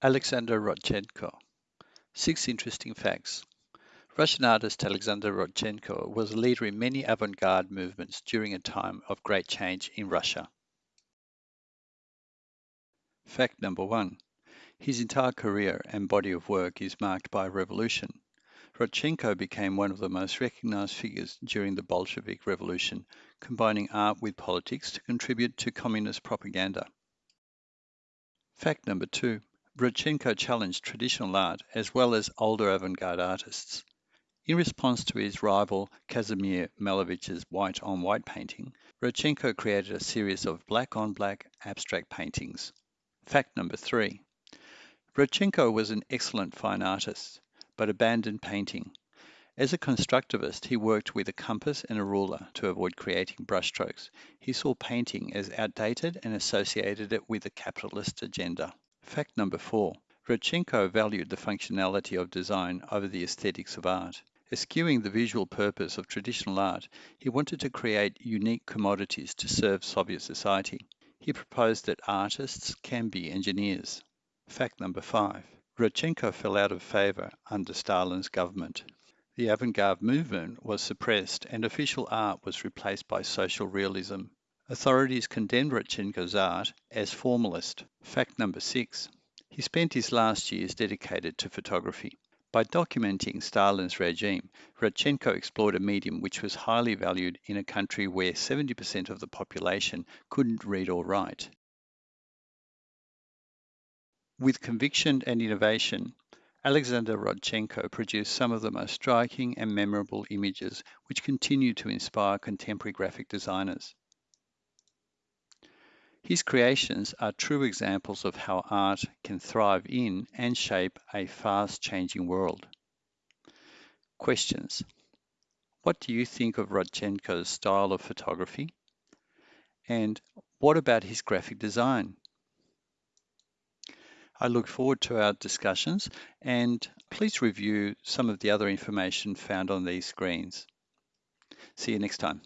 Alexander Rodchenko. Six interesting facts. Russian artist Alexander Rodchenko was a leader in many avant-garde movements during a time of great change in Russia. Fact number one. His entire career and body of work is marked by revolution. Rodchenko became one of the most recognized figures during the Bolshevik Revolution, combining art with politics to contribute to communist propaganda. Fact number two. Rodchenko challenged traditional art as well as older avant-garde artists. In response to his rival Kazimir Malevich's white-on-white painting, Rodchenko created a series of black-on-black abstract paintings. Fact number three. Rodchenko was an excellent fine artist, but abandoned painting. As a constructivist, he worked with a compass and a ruler to avoid creating brushstrokes. He saw painting as outdated and associated it with a capitalist agenda. Fact number four. Rodchenko valued the functionality of design over the aesthetics of art. Eschewing the visual purpose of traditional art, he wanted to create unique commodities to serve Soviet society. He proposed that artists can be engineers. Fact number five. Rodchenko fell out of favor under Stalin's government. The avant-garde movement was suppressed and official art was replaced by social realism. Authorities condemned Rodchenko's art as formalist. Fact number six. He spent his last years dedicated to photography. By documenting Stalin's regime, Rodchenko explored a medium which was highly valued in a country where 70% of the population couldn't read or write. With conviction and innovation, Alexander Rodchenko produced some of the most striking and memorable images which continue to inspire contemporary graphic designers. His creations are true examples of how art can thrive in and shape a fast changing world. Questions What do you think of Rodchenko's style of photography? And what about his graphic design? I look forward to our discussions and please review some of the other information found on these screens. See you next time.